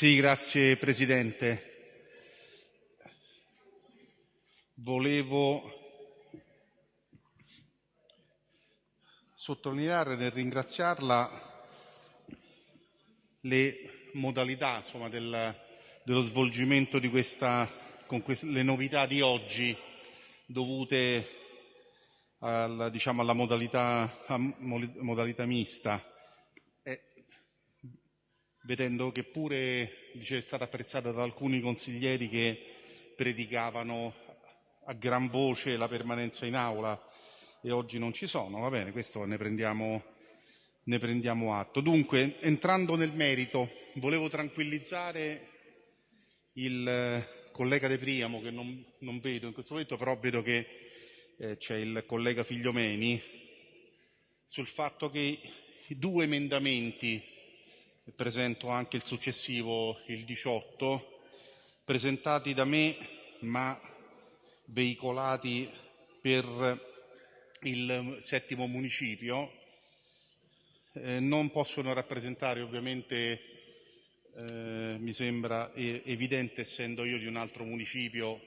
Grazie Presidente. Volevo sottolineare nel ringraziarla le modalità insomma, del, dello svolgimento di questa, con queste, le novità di oggi dovute al, diciamo, alla modalità, modalità mista, vedendo che pure dice, è stata apprezzata da alcuni consiglieri che predicavano a gran voce la permanenza in aula e oggi non ci sono, va bene, questo ne prendiamo, ne prendiamo atto. Dunque, entrando nel merito, volevo tranquillizzare il collega De Priamo, che non, non vedo in questo momento, però vedo che eh, c'è il collega Figliomeni, sul fatto che i due emendamenti, presento anche il successivo, il 18, presentati da me ma veicolati per il settimo municipio, eh, non possono rappresentare ovviamente, eh, mi sembra evidente essendo io di un altro municipio,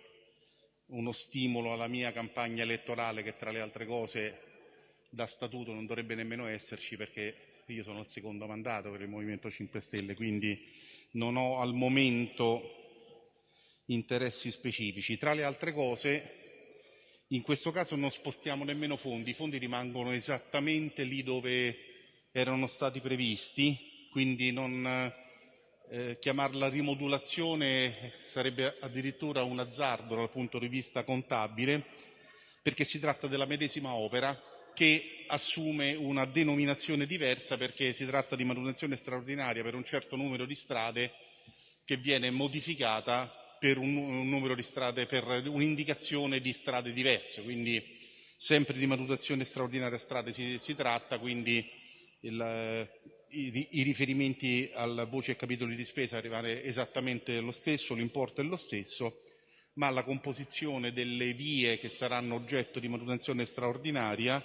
uno stimolo alla mia campagna elettorale che tra le altre cose da statuto non dovrebbe nemmeno esserci perché io sono al secondo mandato per il Movimento 5 Stelle, quindi non ho al momento interessi specifici. Tra le altre cose in questo caso non spostiamo nemmeno fondi, i fondi rimangono esattamente lì dove erano stati previsti, quindi non eh, chiamarla rimodulazione sarebbe addirittura un azzardo dal punto di vista contabile, perché si tratta della medesima opera che assume una denominazione diversa perché si tratta di manutenzione straordinaria per un certo numero di strade che viene modificata per un, un numero di strade, per un'indicazione di strade diverse, quindi sempre di manutenzione straordinaria strade si, si tratta, quindi il, i, i, riferimenti alla voce e capitoli di spesa rimane esattamente lo stesso, l'importo è lo stesso, ma la composizione delle vie che saranno oggetto di manutenzione straordinaria,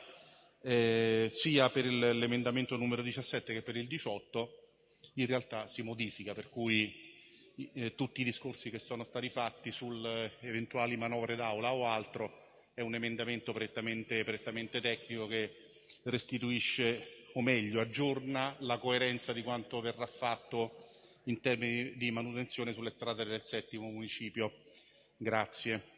eh, sia per l'emendamento numero 17 che per il 18, in realtà si modifica, per cui eh, tutti i discorsi che sono stati fatti sulle eventuali manovre d'aula o altro è un emendamento prettamente, prettamente tecnico che restituisce o meglio aggiorna la coerenza di quanto verrà fatto in termini di manutenzione sulle strade del settimo municipio. Grazie.